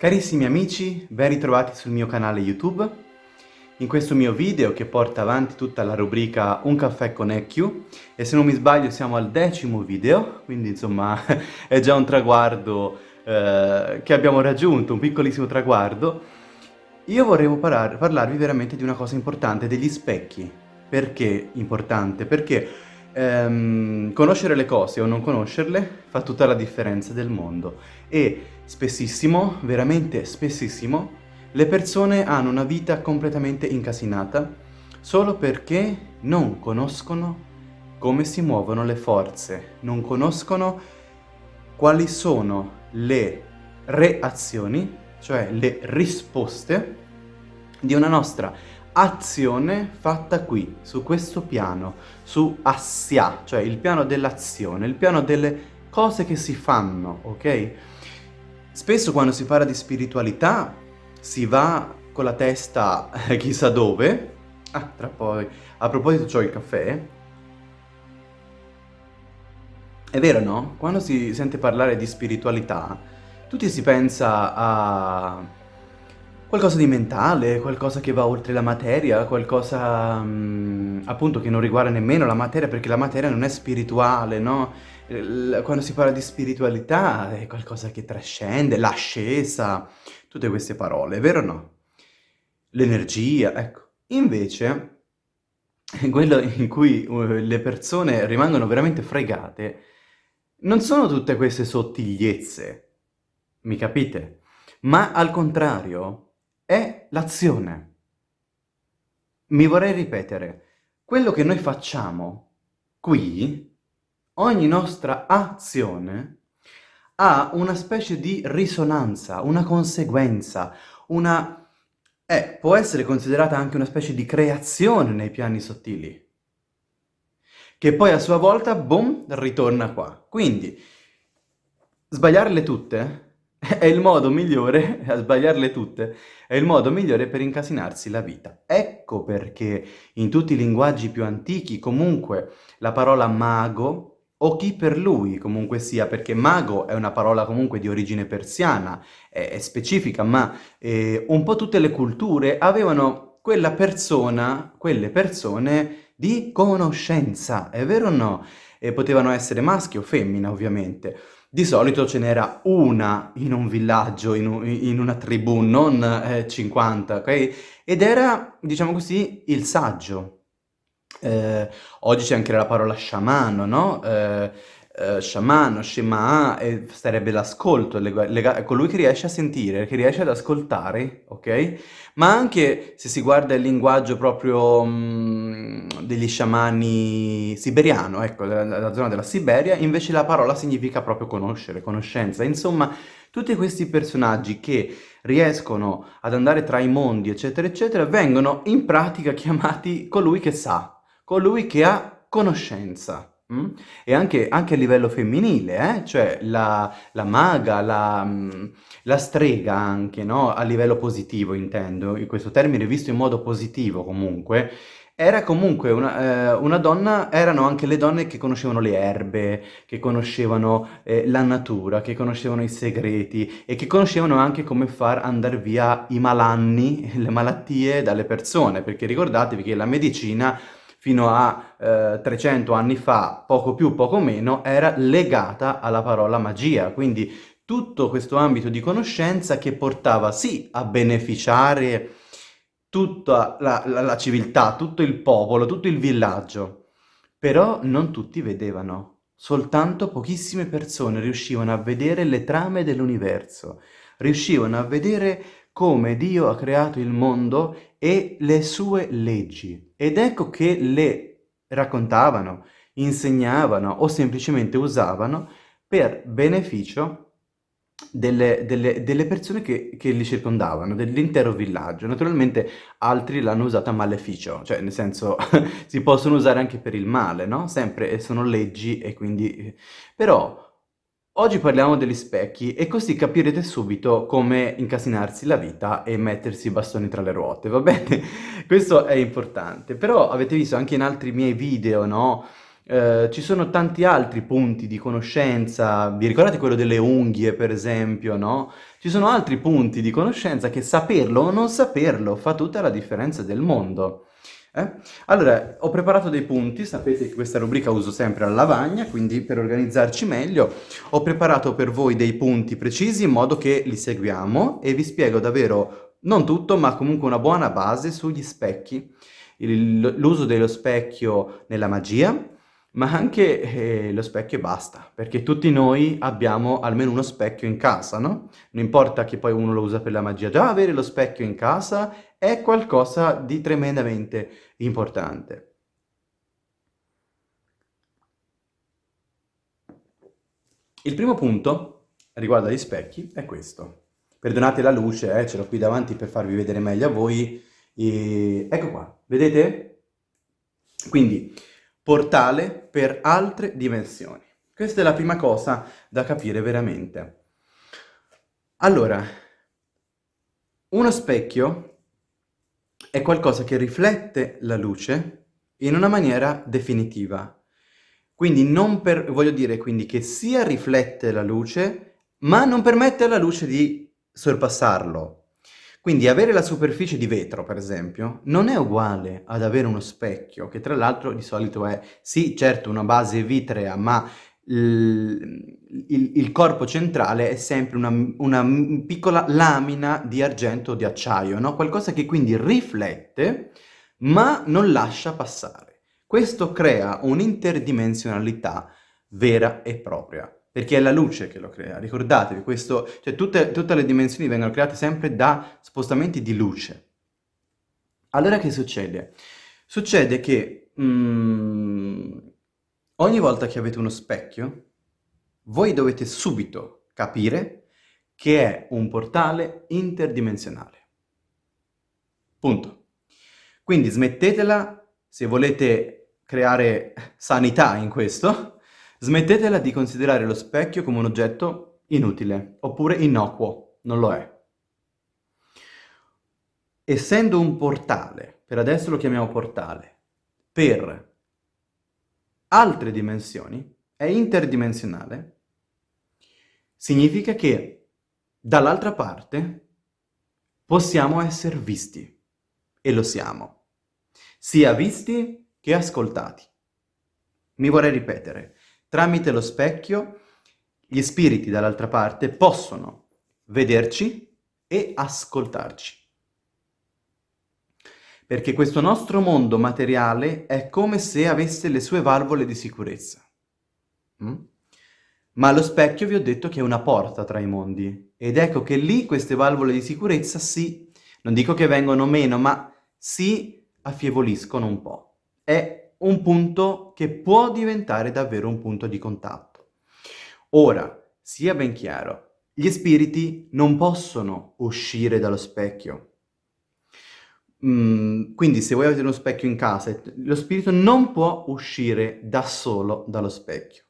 Carissimi amici, ben ritrovati sul mio canale YouTube. In questo mio video che porta avanti tutta la rubrica Un caffè con EQ e se non mi sbaglio siamo al decimo video, quindi insomma è già un traguardo eh, che abbiamo raggiunto, un piccolissimo traguardo. Io vorrei par parlarvi veramente di una cosa importante, degli specchi. Perché importante? Perché ehm, conoscere le cose o non conoscerle fa tutta la differenza del mondo. E spessissimo, veramente spessissimo, le persone hanno una vita completamente incasinata solo perché non conoscono come si muovono le forze, non conoscono quali sono le reazioni, cioè le risposte di una nostra azione fatta qui, su questo piano, su Assia, cioè il piano dell'azione, il piano delle cose che si fanno, ok? Spesso quando si parla di spiritualità si va con la testa chissà dove. Ah, tra poi. A proposito c'ho il caffè. È vero, no? Quando si sente parlare di spiritualità, tutti si pensa a qualcosa di mentale, qualcosa che va oltre la materia, qualcosa mh, appunto che non riguarda nemmeno la materia, perché la materia non è spirituale, no? Quando si parla di spiritualità è qualcosa che trascende, l'ascesa, tutte queste parole, vero o no? L'energia, ecco. Invece, quello in cui uh, le persone rimangono veramente fregate non sono tutte queste sottigliezze, mi capite? Ma al contrario, è l'azione. Mi vorrei ripetere, quello che noi facciamo qui, ogni nostra azione, ha una specie di risonanza, una conseguenza, una... Eh, può essere considerata anche una specie di creazione nei piani sottili, che poi a sua volta, boom, ritorna qua. Quindi, sbagliarle tutte è il modo migliore, a sbagliarle tutte, è il modo migliore per incasinarsi la vita. Ecco perché in tutti i linguaggi più antichi comunque la parola mago o chi per lui comunque sia, perché mago è una parola comunque di origine persiana, è, è specifica, ma eh, un po' tutte le culture avevano quella persona, quelle persone di conoscenza, è vero o no? E potevano essere maschi o femmina ovviamente. Di solito ce n'era una in un villaggio, in, un, in una tribù, non eh, 50, ok? Ed era, diciamo così, il saggio. Eh, oggi c'è anche la parola sciamano, no? Eh, eh, sciamano, shema, e sarebbe l'ascolto, colui che riesce a sentire, che riesce ad ascoltare, ok? Ma anche se si guarda il linguaggio proprio mh, mm, degli sciamani siberiano, ecco, la zona della Siberia, invece la parola significa proprio conoscere, conoscenza. Insomma, tutti questi personaggi che riescono ad andare tra i mondi, eccetera, eccetera, vengono in pratica chiamati colui che sa, colui che ha conoscenza. Mm? E anche, anche, a livello femminile, eh? cioè la, la maga, la, mm, la, strega anche, no? A livello positivo intendo, in questo termine visto in modo positivo comunque, era comunque una, eh, una, donna, erano anche le donne che conoscevano le erbe, che conoscevano eh, la natura, che conoscevano i segreti e che conoscevano anche come far andare via i malanni, le malattie dalle persone, perché ricordatevi che la medicina fino a eh, 300 anni fa, poco più, poco meno, era legata alla parola magia, quindi tutto questo ambito di conoscenza che portava sì a beneficiare tutta la, la, la civiltà, tutto il popolo, tutto il villaggio, però non tutti vedevano. Soltanto pochissime persone riuscivano a vedere le trame dell'universo, riuscivano a vedere come Dio ha creato il mondo e le sue leggi. Ed ecco che le raccontavano, insegnavano o semplicemente usavano per beneficio delle, delle, delle persone che, che, li circondavano, dell'intero villaggio. Naturalmente altri l'hanno usata a maleficio, cioè nel senso si possono usare anche per il male, no? Sempre sono leggi e quindi... Però Oggi parliamo degli specchi e così capirete subito come incasinarsi la vita e mettersi i bastoni tra le ruote, va bene? Questo è importante, però avete visto anche in altri miei video, no? eh, ci sono tanti altri punti di conoscenza, vi ricordate quello delle unghie per esempio, no? Ci sono altri punti di conoscenza che saperlo o non saperlo fa tutta la differenza del mondo. Eh? Allora, ho preparato dei punti, sapete che questa rubrica uso sempre la lavagna, quindi per organizzarci meglio ho preparato per voi dei punti precisi in modo che li seguiamo e vi spiego davvero, non tutto, ma comunque una buona base sugli specchi, l'uso dello specchio nella magia, ma anche eh, lo specchio e basta, perché tutti noi abbiamo almeno uno specchio in casa, no? Non importa che poi uno lo usa per la magia, già avere lo specchio in casa è qualcosa di tremendamente importante. Il primo punto riguardo agli specchi è questo. Perdonate la luce, eh, ce l'ho qui davanti per farvi vedere meglio a voi. E... Ecco qua, vedete? Quindi, portale per altre dimensioni. Questa è la prima cosa da capire veramente. Allora, uno specchio è qualcosa che riflette la luce in una maniera definitiva. Quindi non per, voglio dire quindi che sia riflette la luce, ma non permette alla luce di sorpassarlo. Quindi avere la superficie di vetro, per esempio, non è uguale ad avere uno specchio, che tra l'altro di solito è, sì, certo, una base vitrea, ma il, il, corpo centrale è sempre una, una, piccola lamina di argento o di acciaio, no? Qualcosa che quindi riflette, ma non lascia passare. Questo crea un'interdimensionalità vera e propria perché è la luce che lo crea. Ricordatevi, questo, cioè tutte, tutte le dimensioni vengono create sempre da spostamenti di luce. Allora che succede? Succede che mm, ogni volta che avete uno specchio, voi dovete subito capire che è un portale interdimensionale. Punto. Quindi smettetela, se volete creare sanità in questo, Smettetela di considerare lo specchio come un oggetto inutile, oppure innocuo, non lo è. Essendo un portale, per adesso lo chiamiamo portale, per altre dimensioni, è interdimensionale, significa che dall'altra parte possiamo essere visti, e lo siamo, sia visti che ascoltati. Mi vorrei ripetere, Tramite lo specchio gli spiriti dall'altra parte possono vederci e ascoltarci. Perché questo nostro mondo materiale è come se avesse le sue valvole di sicurezza. Mm? Ma lo specchio vi ho detto che è una porta tra i mondi. Ed ecco che lì queste valvole di sicurezza si, non dico che vengono meno, ma si affievoliscono un po'. È un punto che può diventare davvero un punto di contatto. Ora, sia ben chiaro, gli spiriti non possono uscire dallo specchio. Mm, quindi se voi avete uno specchio in casa, lo spirito non può uscire da solo dallo specchio.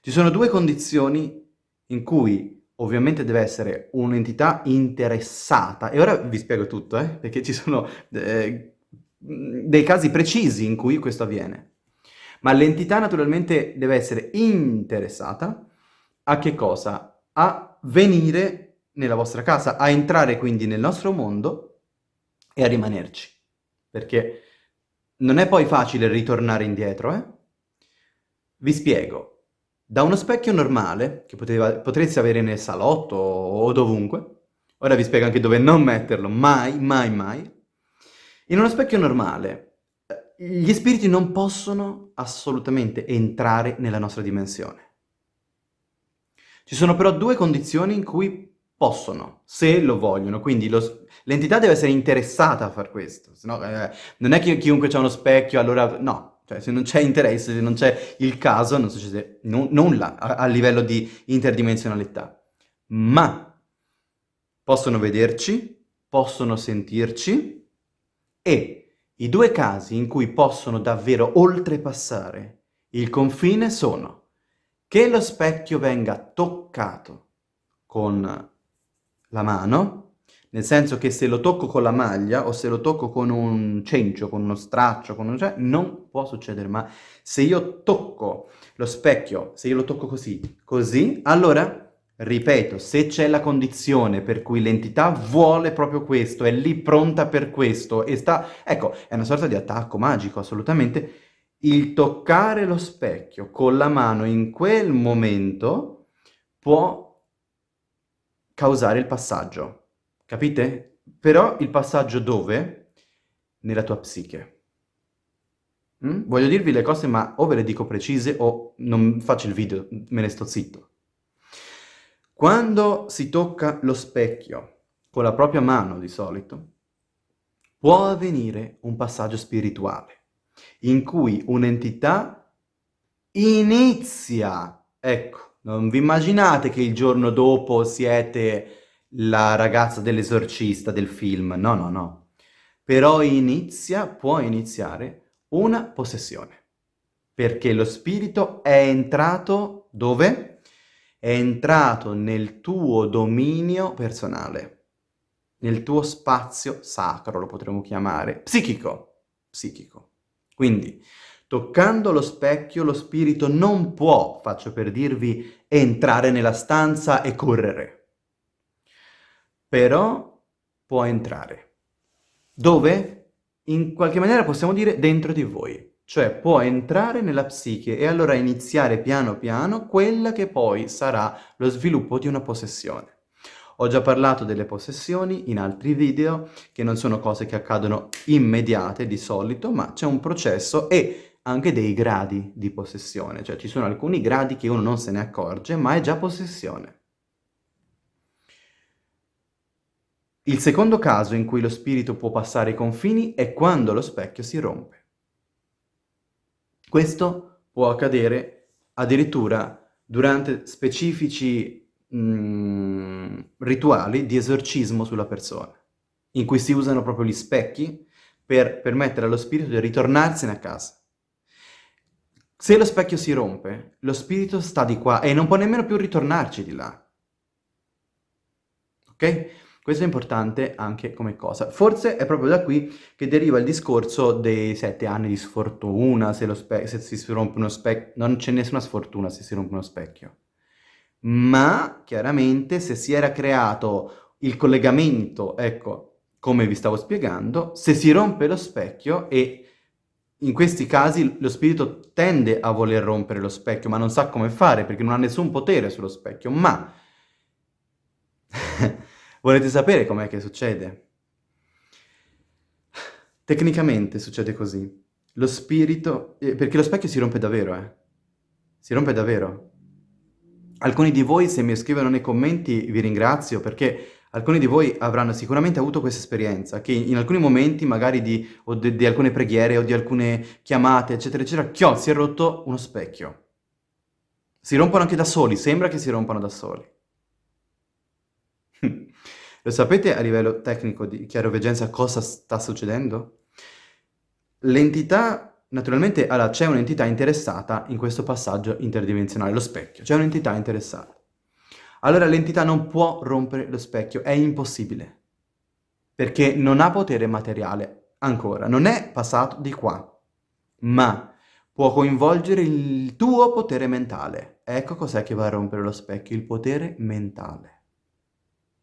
Ci sono due condizioni in cui ovviamente deve essere un'entità interessata, e ora vi spiego tutto, eh, perché ci sono eh, dei casi precisi in cui questo avviene. Ma l'entità naturalmente deve essere interessata a che cosa? A venire nella vostra casa, a entrare quindi nel nostro mondo e a rimanerci. Perché non è poi facile ritornare indietro, eh? Vi spiego. Da uno specchio normale, che poteva, potreste avere nel salotto o dovunque, ora vi spiego anche dove non metterlo, mai, mai, mai, in uno specchio normale, eh, gli spiriti non possono assolutamente entrare nella nostra dimensione. Ci sono però due condizioni in cui possono, se lo vogliono, quindi l'entità deve essere interessata a far questo, Sennò, eh, non è che chiunque ha uno specchio, allora no, cioè se non c'è interesse, se non c'è il caso, non succede nulla a, a livello di interdimensionalità. Ma possono vederci, possono sentirci, e i due casi in cui possono davvero oltrepassare il confine sono che lo specchio venga toccato con la mano, Nel senso che se lo tocco con la maglia o se lo tocco con un cencio, con uno straccio, con un... Cioè, non può succedere. Ma se io tocco lo specchio, se io lo tocco così, così, allora Ripeto, se c'è la condizione per cui l'entità vuole proprio questo, è lì pronta per questo e sta... Ecco, è una sorta di attacco magico, assolutamente. Il toccare lo specchio con la mano in quel momento può causare il passaggio. Capite? Però il passaggio dove? Nella tua psiche. Mm? Voglio dirvi le cose, ma o ve le dico precise o non faccio il video, me ne sto zitto. Quando si tocca lo specchio con la propria mano di solito, può avvenire un passaggio spirituale in cui un'entità inizia, ecco, non vi immaginate che il giorno dopo siete la ragazza dell'esorcista del film, no, no, no. Però inizia, può iniziare una possessione, perché lo spirito è entrato dove? è entrato nel tuo dominio personale, nel tuo spazio sacro, lo potremmo chiamare, psichico, psichico. Quindi, toccando lo specchio, lo spirito non può, faccio per dirvi, entrare nella stanza e correre. Però può entrare. Dove? In qualche maniera possiamo dire dentro di voi cioè può entrare nella psiche e allora iniziare piano piano quella che poi sarà lo sviluppo di una possessione. Ho già parlato delle possessioni in altri video, che non sono cose che accadono immediate di solito, ma c'è un processo e anche dei gradi di possessione, cioè ci sono alcuni gradi che uno non se ne accorge, ma è già possessione. Il secondo caso in cui lo spirito può passare i confini è quando lo specchio si rompe. Questo può accadere addirittura durante specifici mm, rituali di esorcismo sulla persona, in cui si usano proprio gli specchi per permettere allo spirito di ritornarsene a casa. Se lo specchio si rompe, lo spirito sta di qua e non può nemmeno più ritornarci di là. Ok? Questo è importante anche come cosa. Forse è proprio da qui che deriva il discorso dei sette anni di sfortuna, se, se si rompe uno specchio. Non c'è nessuna sfortuna se si rompe uno specchio. Ma, chiaramente, se si era creato il collegamento, ecco, come vi stavo spiegando, se si rompe lo specchio e in questi casi lo spirito tende a voler rompere lo specchio, ma non sa come fare perché non ha nessun potere sullo specchio, ma Volete sapere com'è che succede? Tecnicamente succede così. Lo spirito... Eh, perché lo specchio si rompe davvero, eh. Si rompe davvero. Alcuni di voi, se mi scrivono nei commenti, vi ringrazio perché alcuni di voi avranno sicuramente avuto questa esperienza, che in alcuni momenti, magari di, o di, di alcune preghiere o di alcune chiamate, eccetera, eccetera, chiò, si è rotto uno specchio. Si rompono anche da soli, sembra che si rompano da soli. Lo sapete a livello tecnico di chiaroveggenza cosa sta succedendo? L'entità, naturalmente, allora c'è un'entità interessata in questo passaggio interdimensionale, lo specchio, c'è un'entità interessata. Allora l'entità non può rompere lo specchio, è impossibile, perché non ha potere materiale ancora, non è passato di qua, ma può coinvolgere il tuo potere mentale. Ecco cos'è che va a rompere lo specchio, il potere mentale.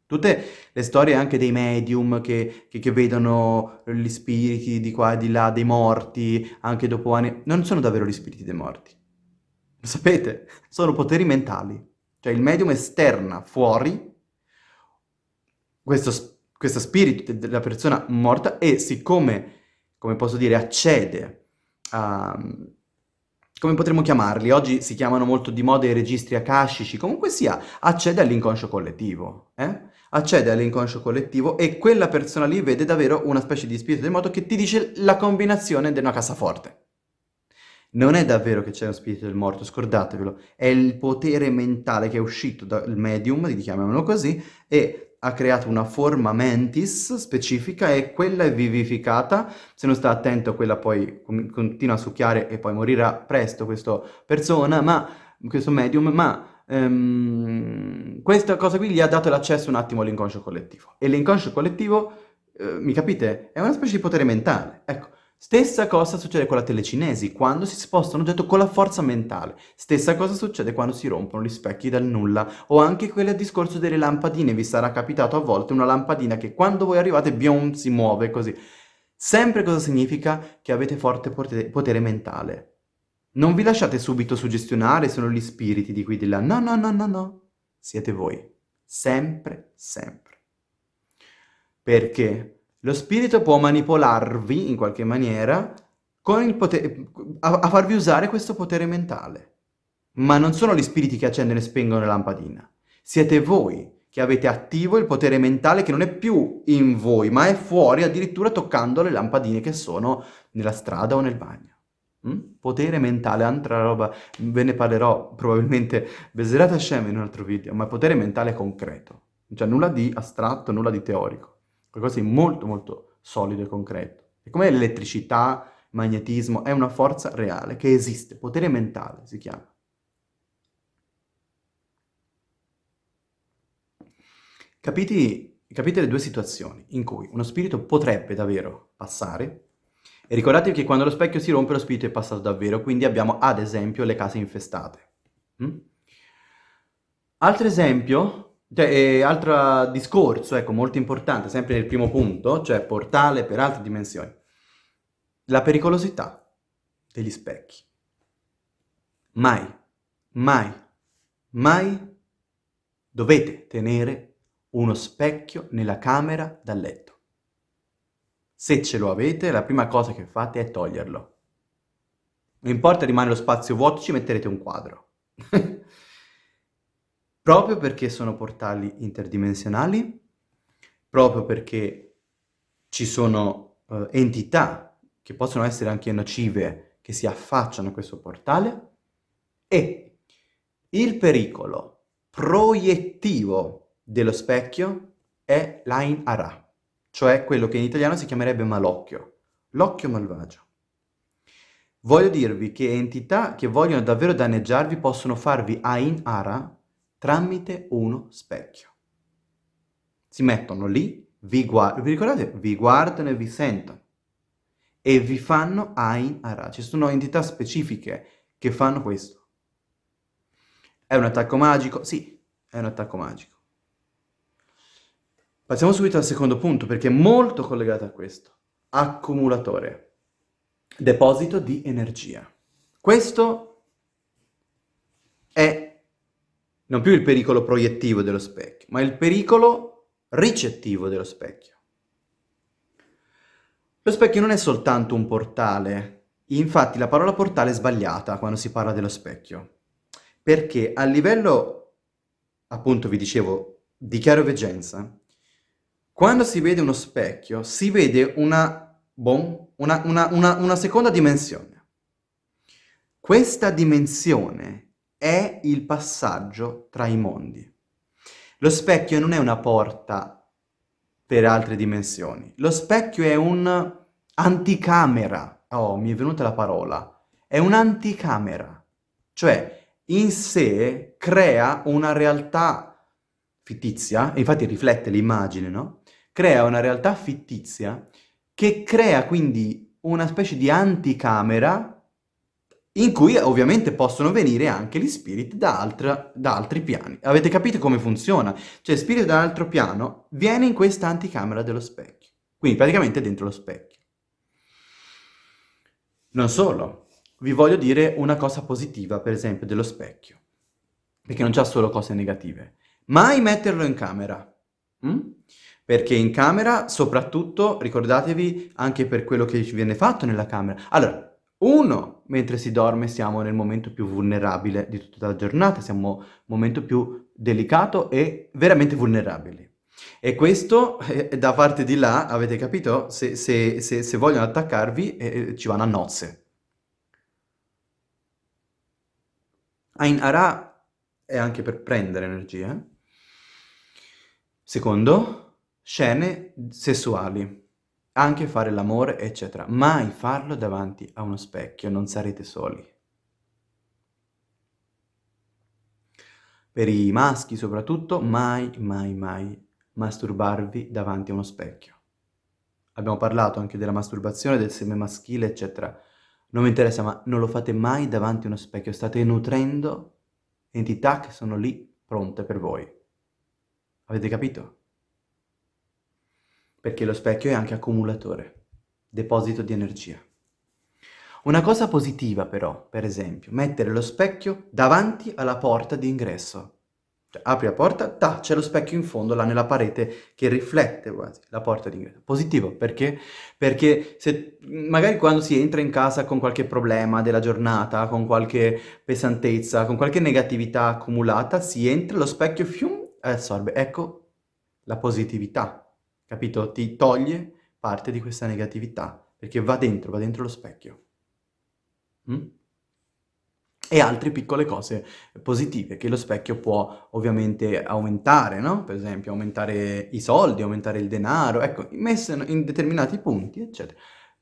Tutte le storie anche dei medium che, che, che, vedono gli spiriti di qua e di là, dei morti, anche dopo anni, non sono davvero gli spiriti dei morti. Lo sapete? Sono poteri mentali. Cioè il medium esterna fuori questo, questo spirito della persona morta e siccome, come posso dire, accede a come potremmo chiamarli? Oggi si chiamano molto di moda i registri akashici, comunque sia, accede all'inconscio collettivo, eh? Accede all'inconscio collettivo e quella persona lì vede davvero una specie di spirito del moto che ti dice la combinazione di una cassaforte. Non è davvero che c'è uno spirito del morto, scordatevelo, è il potere mentale che è uscito dal medium, chiamiamolo così, e ha creato una forma mentis specifica e quella è vivificata, se non sta attento quella poi continua a succhiare e poi morirà presto questa persona, ma, questo medium, ma um, questa cosa qui gli ha dato l'accesso un attimo all'inconscio collettivo. E l'inconscio collettivo, uh, mi capite, è una specie di potere mentale. Ecco, Stessa cosa succede con la telecinesi, quando si sposta un oggetto con la forza mentale. Stessa cosa succede quando si rompono gli specchi dal nulla. O anche quel discorso delle lampadine, vi sarà capitato a volte una lampadina che quando voi arrivate, bion, si muove così. Sempre cosa significa? Che avete forte potere mentale. Non vi lasciate subito suggestionare, sono gli spiriti di qui di là. No, no, no, no, no. Siete voi. Sempre, sempre. Perché? Lo spirito può manipolarvi in qualche maniera a, a farvi usare questo potere mentale. Ma non sono gli spiriti che accendono e spengono la lampadina. Siete voi che avete attivo il potere mentale che non è più in voi, ma è fuori addirittura toccando le lampadine che sono nella strada o nel bagno. Mm? Potere mentale, altra roba, ve ne parlerò probabilmente Beserat Hashem in un altro video, ma potere mentale concreto. Cioè nulla di astratto, nulla di teorico qualcosa di molto molto solido e concreto. E come l'elettricità, magnetismo, è una forza reale che esiste, potere mentale si chiama. Capite le due situazioni in cui uno spirito potrebbe davvero passare, e ricordatevi che quando lo specchio si rompe lo spirito è passato davvero, quindi abbiamo ad esempio le case infestate. Mm? Altro esempio cioè, e altro discorso, ecco, molto importante, sempre nel primo punto, cioè portale per altre dimensioni. La pericolosità degli specchi. Mai, mai, mai dovete tenere uno specchio nella camera da letto. Se ce lo avete, la prima cosa che fate è toglierlo. Non importa rimane lo spazio vuoto, ci metterete un quadro. proprio perché sono portali interdimensionali, proprio perché ci sono uh, entità che possono essere anche nocive che si affacciano a questo portale e il pericolo proiettivo dello specchio è l'Ain Ara, cioè quello che in italiano si chiamerebbe malocchio, l'occhio malvagio. Voglio dirvi che entità che vogliono davvero danneggiarvi possono farvi Ain Ara tramite uno specchio. Si mettono lì, vi, guard vi ricordate? Vi guardano e vi sentono e vi fanno Ain Ara. Ci sono entità specifiche che fanno questo. È un attacco magico? Sì, è un attacco magico. Passiamo subito al secondo punto perché è molto collegato a questo. Accumulatore. Deposito di energia. Questo è non più il pericolo proiettivo dello specchio, ma il pericolo ricettivo dello specchio. Lo specchio non è soltanto un portale, infatti la parola portale è sbagliata quando si parla dello specchio, perché a livello, appunto vi dicevo, di chiaroveggenza, quando si vede uno specchio si vede una, bon, una, una, una seconda dimensione. Questa dimensione è il passaggio tra i mondi. Lo specchio non è una porta per altre dimensioni. Lo specchio è un anticamera. Oh, mi è venuta la parola. È un'anticamera. Cioè, in sé crea una realtà fittizia, infatti riflette l'immagine, no? Crea una realtà fittizia che crea quindi una specie di anticamera in cui ovviamente possono venire anche gli spiriti da, altra, da altri piani. Avete capito come funziona? Cioè, spirito da un altro piano viene in questa anticamera dello specchio, quindi praticamente dentro lo specchio. Non solo, vi voglio dire una cosa positiva, per esempio, dello specchio, perché non c'ha solo cose negative. Mai metterlo in camera, hm? Perché in camera, soprattutto, ricordatevi anche per quello che ci viene fatto nella camera. Allora, uno, mentre si dorme siamo nel momento più vulnerabile di tutta la giornata, siamo nel momento più delicato e veramente vulnerabili. E questo eh, da parte di là, avete capito? Se, se, se, se vogliono attaccarvi eh, ci vanno a nozze. Ain Ara è anche per prendere energia. Secondo, scene sessuali anche fare l'amore, eccetera. Mai farlo davanti a uno specchio, non sarete soli. per i maschi soprattutto, mai, mai, mai masturbarvi davanti a uno specchio. Abbiamo parlato anche della masturbazione, del seme maschile, eccetera. Non mi interessa, ma non lo fate mai davanti a uno specchio. State nutrendo entità che sono lì pronte per voi. Avete capito? Perché lo specchio è anche accumulatore, deposito di energia. Una cosa positiva però, per esempio, mettere lo specchio davanti alla porta di ingresso. Cioè, apri la porta, ta, c'è lo specchio in fondo, là nella parete, che riflette quasi la porta d'ingresso. Positivo, perché? Perché se, magari quando si entra in casa con qualche problema della giornata, con qualche pesantezza, con qualche negatività accumulata, si entra, lo specchio fium, assorbe. Ecco la positività, capito? Ti toglie parte di questa negatività, perché va dentro, va dentro lo specchio. Mm? e altre piccole cose positive che lo specchio può ovviamente aumentare, no? Per esempio aumentare i soldi, aumentare il denaro, ecco, messo in determinati punti, eccetera,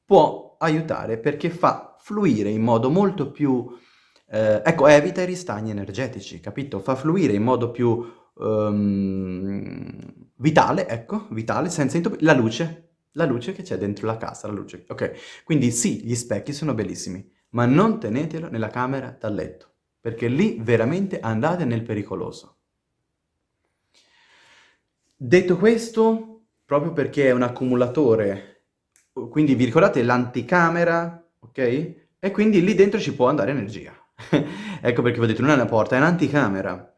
può aiutare perché fa fluire in modo molto più, eh, ecco, evita i ristagni energetici, capito? Fa fluire in modo più um, vitale, ecco, vitale, senza intoppi, la luce, la luce che c'è dentro la casa, la luce, ok? Quindi sì, gli specchi sono bellissimi, ma non tenetelo nella camera da letto, perché lì veramente andate nel pericoloso. Detto questo, proprio perché è un accumulatore, quindi vi ricordate l'anticamera, ok? E quindi lì dentro ci può andare energia. ecco perché vi ho detto, non è una porta, è un'anticamera.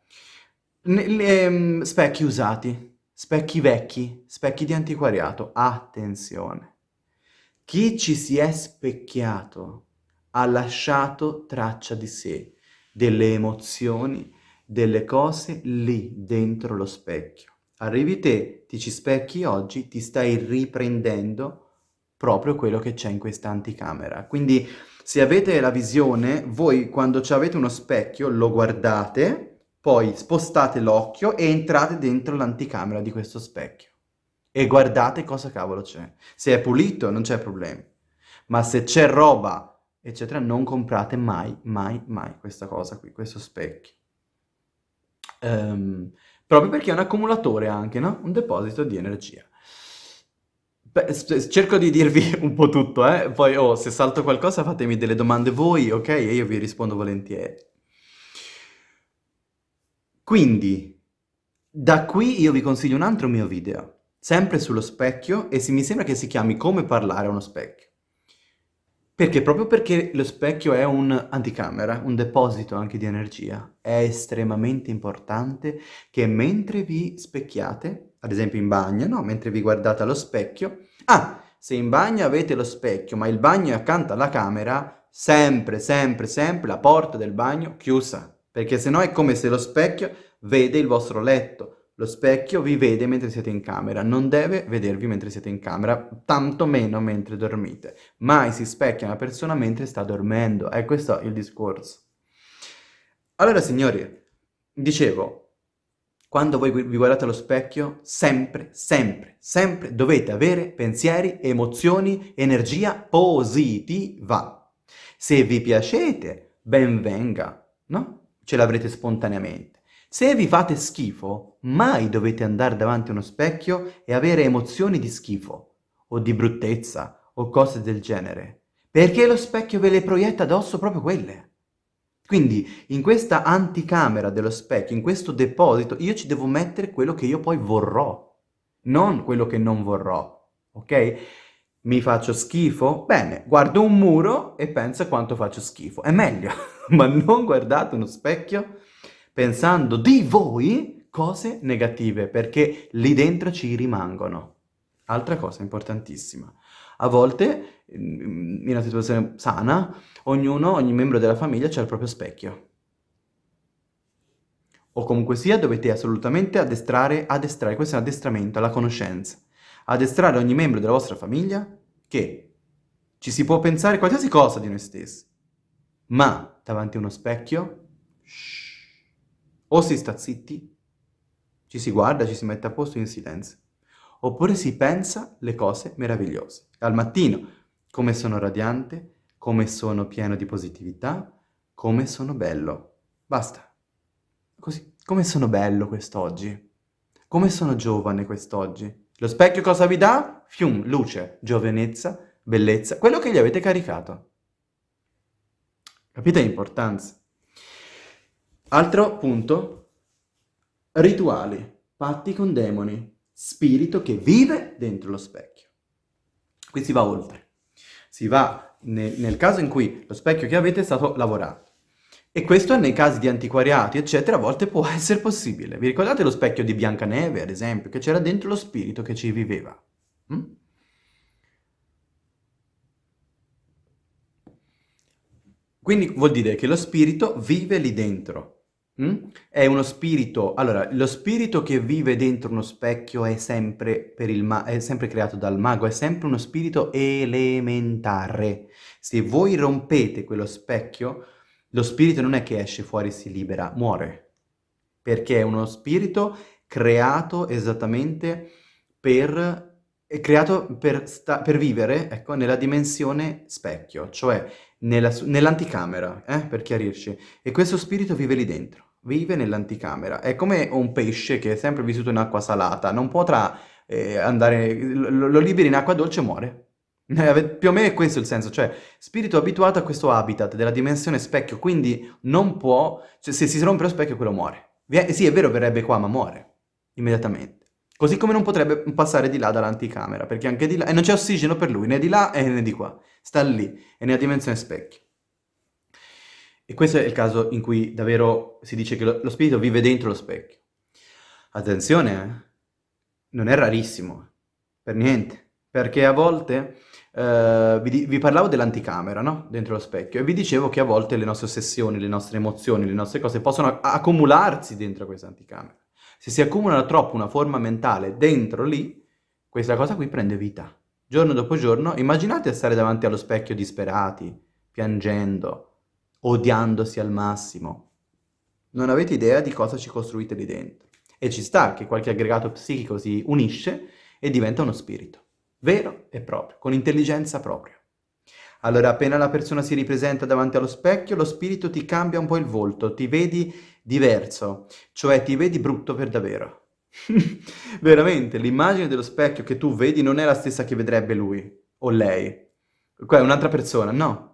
Um, specchi usati, specchi vecchi, specchi di antiquariato, attenzione. Chi ci si è specchiato ha lasciato traccia di sé, delle emozioni, delle cose lì dentro lo specchio. Arrivi te, ti ci specchi oggi, ti stai riprendendo proprio quello che c'è in questa anticamera. Quindi se avete la visione, voi quando avete uno specchio lo guardate, poi spostate l'occhio e entrate dentro l'anticamera di questo specchio. E guardate cosa cavolo c'è. Se è pulito non c'è problema. Ma se c'è roba eccetera, non comprate mai, mai, mai questa cosa qui, questo specchio. Um, proprio perché è un accumulatore anche, no? Un deposito di energia. Beh, cerco di dirvi un po' tutto, eh? Poi, oh, se salto qualcosa fatemi delle domande voi, ok? E io vi rispondo volentieri. Quindi, da qui io vi consiglio un altro mio video, sempre sullo specchio, e mi sembra che si chiami Come parlare a uno specchio. Perché? Proprio perché lo specchio è un anticamera, un deposito anche di energia. È estremamente importante che mentre vi specchiate, ad esempio in bagno, no? Mentre vi guardate allo specchio... Ah, se in bagno avete lo specchio, ma il bagno è accanto alla camera, sempre, sempre, sempre la porta del bagno chiusa. Perché sennò è come se lo specchio vede il vostro letto. Lo specchio vi vede mentre siete in camera, non deve vedervi mentre siete in camera, tanto meno mentre dormite. Mai si specchia una persona mentre sta dormendo, è questo il discorso. Allora signori, dicevo, quando voi vi guardate allo specchio, sempre, sempre, sempre dovete avere pensieri, emozioni, energia positiva. Se vi piacete, ben venga, no? Ce l'avrete spontaneamente. Se vi fate schifo, mai dovete andare davanti a uno specchio e avere emozioni di schifo, o di bruttezza, o cose del genere, perché lo specchio ve le proietta addosso proprio quelle. Quindi in questa anticamera dello specchio, in questo deposito, io ci devo mettere quello che io poi vorrò, non quello che non vorrò, ok? Mi faccio schifo? Bene, guardo un muro e penso quanto faccio schifo. È meglio, ma non guardate uno specchio pensando di voi cose negative, perché lì dentro ci rimangono. Altra cosa importantissima. A volte, in una situazione sana, ognuno, ogni membro della famiglia c'ha il proprio specchio. O comunque sia, dovete assolutamente addestrare, addestrare, questo è un addestramento alla conoscenza. Addestrare ogni membro della vostra famiglia che ci si può pensare qualsiasi cosa di noi stessi, ma davanti a uno specchio, shh, o si sta zitti, ci si guarda, ci si mette a posto in silenzio, oppure si pensa le cose meravigliose. Al mattino, come sono radiante, come sono pieno di positività, come sono bello. Basta. Così. come sono bello quest'oggi, come sono giovane quest'oggi. Lo specchio cosa vi dà? Fium, luce, giovenezza, bellezza, quello che gli avete caricato. Capite l'importanza? Altro punto, rituali, patti con demoni, spirito che vive dentro lo specchio. Qui si va oltre. Si va nel, nel caso in cui lo specchio che avete è stato lavorato. E questo nei casi di antiquariati, eccetera, a volte può essere possibile. Vi ricordate lo specchio di Biancaneve, ad esempio, che c'era dentro lo spirito che ci viveva? Mm? Quindi vuol dire che lo spirito vive lì dentro. Mm? È uno spirito... Allora, lo spirito che vive dentro uno specchio è sempre, è sempre creato dal mago, è sempre uno spirito elementare. Se voi rompete quello specchio, lo spirito non è che esce fuori e si libera, muore. Perché è uno spirito creato esattamente per creato per, per vivere ecco, nella dimensione specchio, cioè nell'anticamera, eh, per chiarirci. E questo spirito vive lì dentro, vive nell'anticamera. È come un pesce che è sempre vissuto in acqua salata, non potrà eh, andare, lo, lo liberi in acqua dolce e muore. Eh, più o meno è questo il senso, cioè spirito abituato a questo habitat della dimensione specchio, quindi non può, cioè se si rompe lo specchio quello muore. Sì, è vero, verrebbe qua, ma muore immediatamente. Così come non potrebbe passare di là dall'anticamera, perché anche di là, e non c'è ossigeno per lui, né di là né di qua, sta lì, è nella dimensione specchio. E questo è il caso in cui davvero si dice che lo, lo spirito vive dentro lo specchio. Attenzione, eh? non è rarissimo, per niente, perché a volte Uh, vi, vi, parlavo dell'anticamera, no? Dentro lo specchio. E vi dicevo che a volte le nostre ossessioni, le nostre emozioni, le nostre cose possono accumularsi dentro questa anticamera. Se si accumula troppo una forma mentale dentro lì, questa cosa qui prende vita. Giorno dopo giorno, immaginate stare davanti allo specchio disperati, piangendo, odiandosi al massimo. Non avete idea di cosa ci costruite lì dentro. E ci sta che qualche aggregato psichico si unisce e diventa uno spirito vero e proprio, con intelligenza propria. Allora appena la persona si ripresenta davanti allo specchio, lo spirito ti cambia un po' il volto, ti vedi diverso, cioè ti vedi brutto per davvero. Veramente, l'immagine dello specchio che tu vedi non è la stessa che vedrebbe lui o lei. Qua è un'altra persona, no.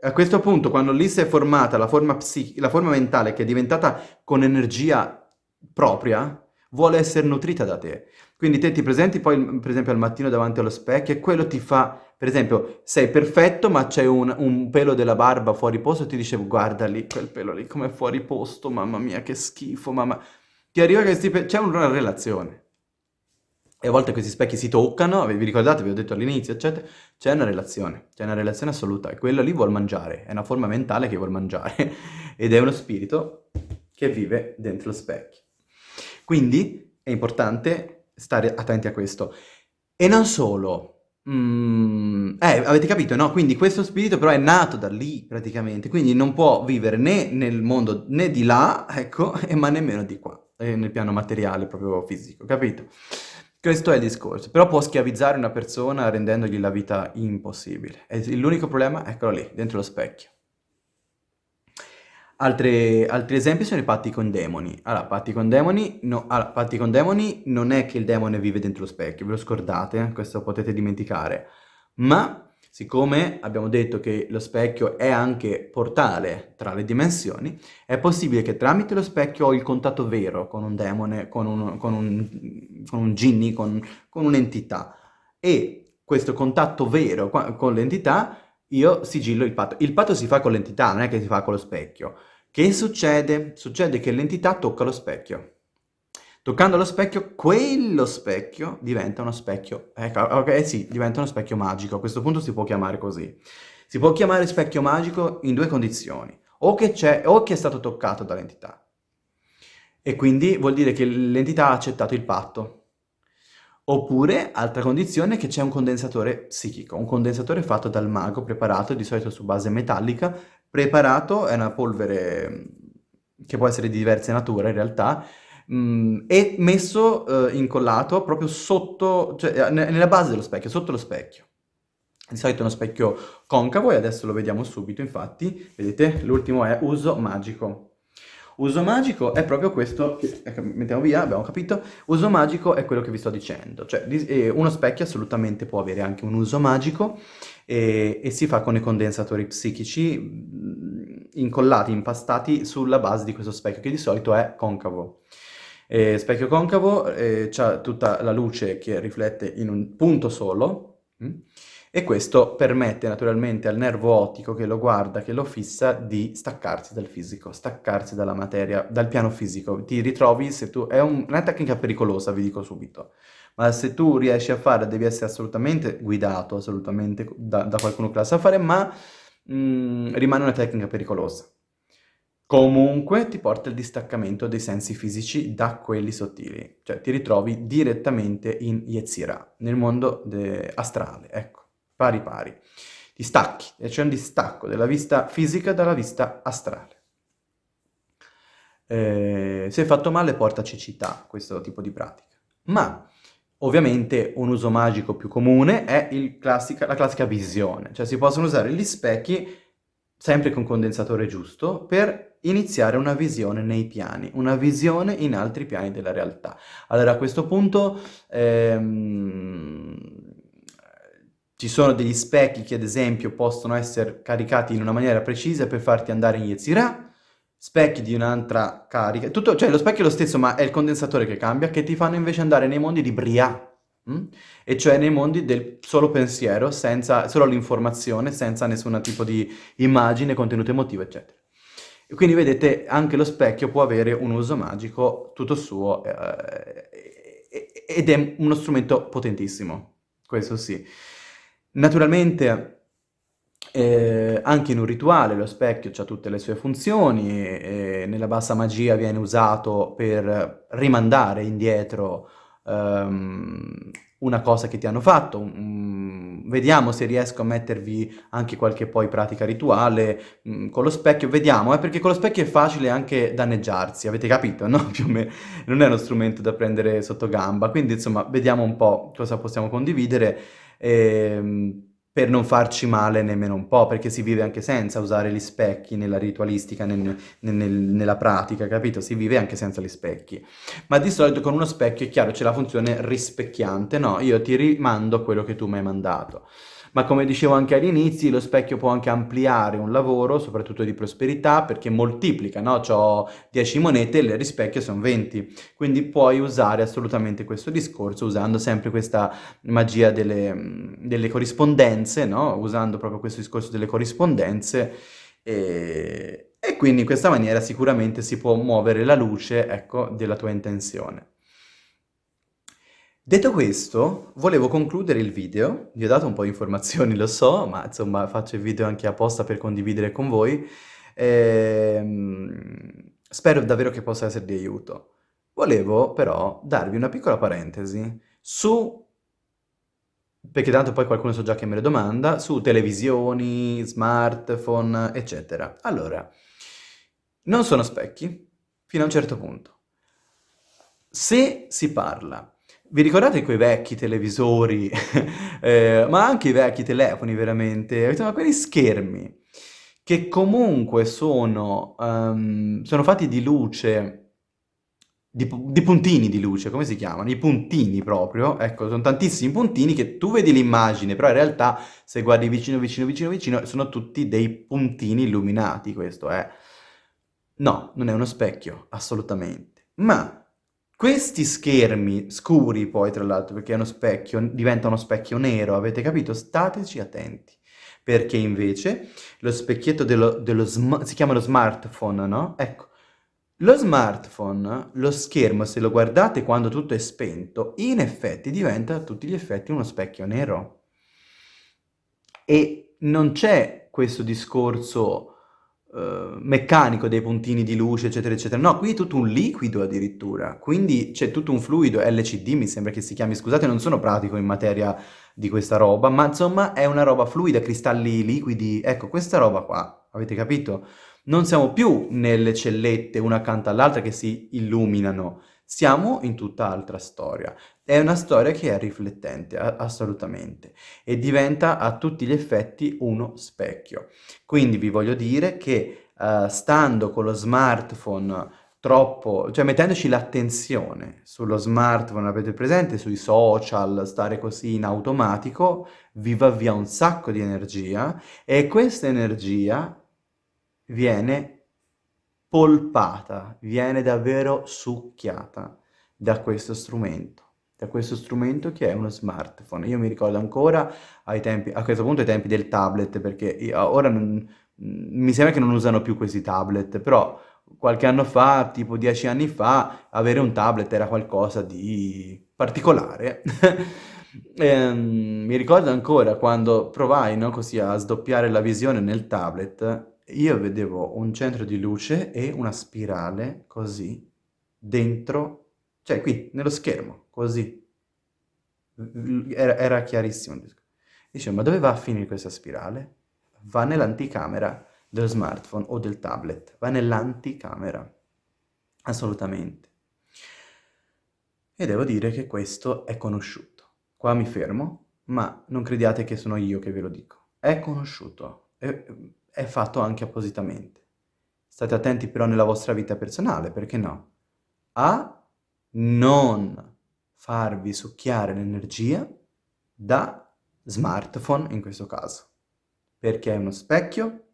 A questo punto, quando lì si è formata la forma, la forma mentale che è diventata con energia propria, vuole essere nutrita da te. Quindi te ti presenti poi, per esempio, al mattino davanti allo specchio e quello ti fa, per esempio, sei perfetto ma c'è un, un, pelo della barba fuori posto e ti dice guarda lì, quel pelo lì come fuori posto, mamma mia che schifo, mamma... Ti arriva che c'è una relazione. E a volte questi specchi si toccano, vi ricordate, vi ho detto all'inizio, eccetera, c'è una relazione, c'è una relazione assoluta e quello lì vuol mangiare, è una forma mentale che vuol mangiare ed è uno spirito che vive dentro lo specchio. Quindi è importante stare attenti a questo. E non solo, mm, eh, avete capito, no? Quindi questo spirito però è nato da lì praticamente, quindi non può vivere né nel mondo né di là, ecco, ma nemmeno di qua, eh, nel piano materiale proprio fisico, capito? Questo è il discorso, però può schiavizzare una persona rendendogli la vita impossibile. E l'unico problema, eccolo lì, dentro lo specchio. Altre, altri esempi sono i patti con demoni. Allora, patti con demoni, no, allora, patti con demoni non è che il demone vive dentro lo specchio, ve lo scordate, questo potete dimenticare. Ma, siccome abbiamo detto che lo specchio è anche portale tra le dimensioni, è possibile che tramite lo specchio ho il contatto vero con un demone, con un, con un, con un ginni, con, con un'entità. E questo contatto vero con l'entità, io sigillo il patto. Il patto si fa con l'entità, non è che si fa con lo specchio. Che succede? Succede che l'entità tocca lo specchio. Toccando lo specchio, quello specchio diventa uno specchio, ecco, ok, sì, diventa uno specchio magico, a questo punto si può chiamare così. Si può chiamare specchio magico in due condizioni, o che, c'è, o che è stato toccato dall'entità, e quindi vuol dire che l'entità ha accettato il patto, oppure, altra condizione, che c'è un condensatore psichico, un condensatore fatto dal mago, preparato di solito su base metallica, Preparato è una polvere che può essere di diverse nature in realtà, mh, e messo eh, incollato proprio sotto, cioè eh, nella base dello specchio, sotto lo specchio. Di solito è uno specchio concavo e adesso lo vediamo subito, infatti, vedete, l'ultimo è uso magico. Uso magico è proprio questo, ecco, mettiamo via, abbiamo capito, uso magico è quello che vi sto dicendo, cioè eh, uno specchio assolutamente può avere anche un uso magico e, e si fa con i condensatori psichici mm, incollati, impastati sulla base di questo specchio che di solito è concavo. E specchio concavo eh, ha tutta la luce che riflette in un punto solo, mh? E questo permette naturalmente al nervo ottico che lo guarda, che lo fissa, di staccarsi dal fisico, staccarsi dalla materia, dal piano fisico. Ti ritrovi, se tu... È un, una tecnica pericolosa, vi dico subito, ma se tu riesci a fare, devi essere assolutamente guidato, assolutamente da, da qualcuno che la sa fare, ma mh, mm, rimane una tecnica pericolosa. Comunque ti porta il distaccamento dei sensi fisici da quelli sottili, cioè ti ritrovi direttamente in Yetzirah, nel mondo astrale, ecco pari pari. Ti stacchi, e c'è un distacco della vista fisica dalla vista astrale. Eh, se fatto male porta cecità questo tipo di pratica. Ma ovviamente un uso magico più comune è classica, la classica visione, cioè si possono usare gli specchi sempre con condensatore giusto, per iniziare una visione nei piani, una visione in altri piani della realtà. Allora a questo punto ehm, ci sono degli specchi che ad esempio possono essere caricati in una maniera precisa per farti andare in Yetzirah, specchi di un'altra carica, tutto, cioè lo specchio è lo stesso ma è il condensatore che cambia, che ti fanno invece andare nei mondi di Bria, hm? e cioè nei mondi del solo pensiero, senza, solo l'informazione, senza nessun tipo di immagine, contenuto emotivo, eccetera. E quindi vedete anche lo specchio può avere un uso magico tutto suo eh, ed è uno strumento potentissimo, questo sì. Naturalmente eh, anche in un rituale lo specchio ha tutte le sue funzioni, e, nella bassa magia viene usato per rimandare indietro um, una cosa che ti hanno fatto, um, vediamo se riesco a mettervi anche qualche poi pratica rituale um, con lo specchio, vediamo, eh, perché con lo specchio è facile anche danneggiarsi, avete capito, no? Più o meno non è uno strumento da prendere sotto gamba, quindi insomma vediamo un po' cosa possiamo condividere ehm, per non farci male nemmeno un po', perché si vive anche senza usare gli specchi nella ritualistica, nel, nel, nella pratica, capito? Si vive anche senza gli specchi. Ma di solito con uno specchio è chiaro, c'è la funzione rispecchiante, no? Io ti rimando quello che tu mi hai mandato ma come dicevo anche all'inizio, lo specchio può anche ampliare un lavoro, soprattutto di prosperità, perché moltiplica, no? Ho 10 monete e le rispecchio sono 20, quindi puoi usare assolutamente questo discorso usando sempre questa magia delle, delle corrispondenze, no? Usando proprio questo discorso delle corrispondenze e, e quindi in questa maniera sicuramente si può muovere la luce, ecco, della tua intenzione. Detto questo, volevo concludere il video, vi ho dato un po' di informazioni, lo so, ma insomma faccio il video anche apposta per condividere con voi. Ehm, spero davvero che possa essere di aiuto. Volevo però darvi una piccola parentesi su, perché tanto poi qualcuno so già che me lo domanda, su televisioni, smartphone, eccetera. Allora, non sono specchi, fino a un certo punto. Se si parla vi ricordate quei vecchi televisori, eh, ma anche i vecchi telefoni veramente, insomma quegli schermi, che comunque sono, um, sono fatti di luce, di, di, puntini di luce, come si chiamano? I puntini proprio, ecco, sono tantissimi puntini che tu vedi l'immagine, però in realtà se guardi vicino, vicino, vicino, vicino, sono tutti dei puntini illuminati, questo è... No, non è uno specchio, assolutamente. Ma questi schermi scuri poi, tra l'altro, perché è uno specchio, diventa uno specchio nero, avete capito? Stateci attenti. Perché invece lo specchietto dello, dello si chiama lo smartphone, no? Ecco, lo smartphone, lo schermo, se lo guardate quando tutto è spento, in effetti diventa a tutti gli effetti uno specchio nero. E non c'è questo discorso uh, meccanico dei puntini di luce, eccetera, eccetera. No, qui è tutto un liquido addirittura, quindi c'è tutto un fluido, LCD mi sembra che si chiami, scusate, non sono pratico in materia di questa roba, ma insomma è una roba fluida, cristalli liquidi, ecco, questa roba qua, avete capito? Non siamo più nelle cellette una accanto all'altra che si illuminano, siamo in tutta altra storia. È una storia che è riflettente, assolutamente, e diventa a tutti gli effetti uno specchio. Quindi vi voglio dire che uh, stando con lo smartphone troppo, cioè mettendoci l'attenzione sullo smartphone, avete presente, sui social, stare così in automatico, vi va via un sacco di energia e questa energia viene polpata, viene davvero succhiata da questo strumento, da questo strumento che è uno smartphone. Io mi ricordo ancora ai tempi, a questo punto ai tempi del tablet, perché ora non, mi sembra che non usano più questi tablet, però qualche anno fa, tipo dieci anni fa, avere un tablet era qualcosa di particolare. e, um, mi ricordo ancora quando provai no, così a sdoppiare la visione nel tablet, io vedevo un centro di luce e una spirale così dentro, cioè qui, nello schermo, così. Era, era chiarissimo. Dicevo, ma dove va a finire questa spirale? Va nell'anticamera dello smartphone o del tablet, va nell'anticamera, assolutamente. E devo dire che questo è conosciuto. Qua mi fermo, ma non crediate che sono io che ve lo dico. È conosciuto, è, è fatto anche appositamente. State attenti però nella vostra vita personale, perché no? A non farvi succhiare l'energia da smartphone in questo caso, perché è uno specchio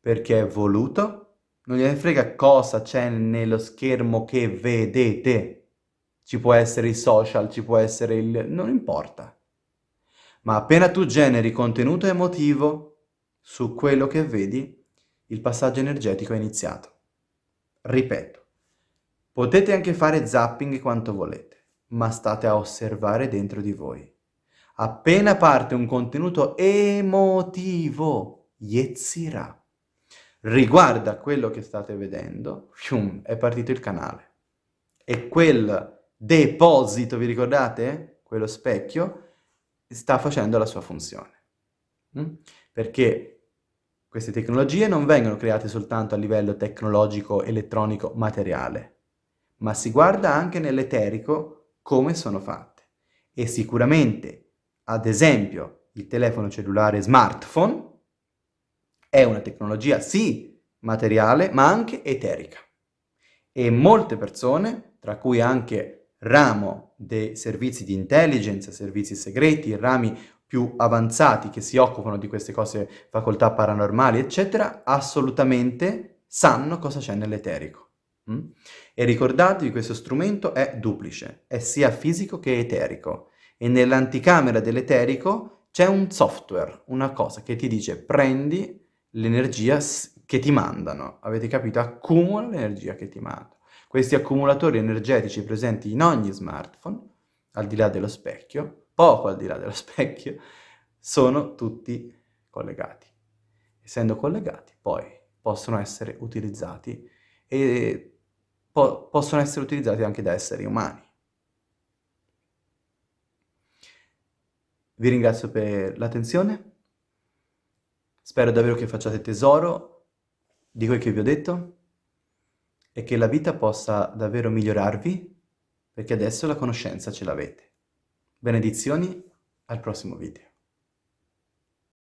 perché è voluto, non gliene frega cosa c'è nello schermo che vedete. Ci può essere i social, ci può essere il... non importa. Ma appena tu generi contenuto emotivo su quello che vedi, il passaggio energetico è iniziato. Ripeto, potete anche fare zapping quanto volete, ma state a osservare dentro di voi. Appena parte un contenuto emotivo, yezzirà riguarda quello che state vedendo, fium, è partito il canale. E quel deposito, vi ricordate? Quello specchio, sta facendo la sua funzione. Mm? Perché queste tecnologie non vengono create soltanto a livello tecnologico, elettronico, materiale, ma si guarda anche nell'eterico come sono fatte. E sicuramente, ad esempio, il telefono cellulare smartphone è una tecnologia sì materiale, ma anche eterica. E molte persone, tra cui anche ramo dei servizi di intelligence, servizi segreti, rami più avanzati che si occupano di queste cose, facoltà paranormali, eccetera, assolutamente sanno cosa c'è nell'eterico. Mm? E ricordatevi, questo strumento è duplice, è sia fisico che eterico. E nell'anticamera dell'eterico c'è un software, una cosa che ti dice prendi l'energia che ti mandano, avete capito? Accumula l'energia che ti mandano. Questi accumulatori energetici presenti in ogni smartphone, al di là dello specchio, poco al di là dello specchio, sono tutti collegati. Essendo collegati, poi possono essere utilizzati e po possono essere utilizzati anche da esseri umani. Vi ringrazio per l'attenzione Spero davvero che facciate tesoro di quel che vi ho detto e che la vita possa davvero migliorarvi perché adesso la conoscenza ce l'avete. Benedizioni, al prossimo video.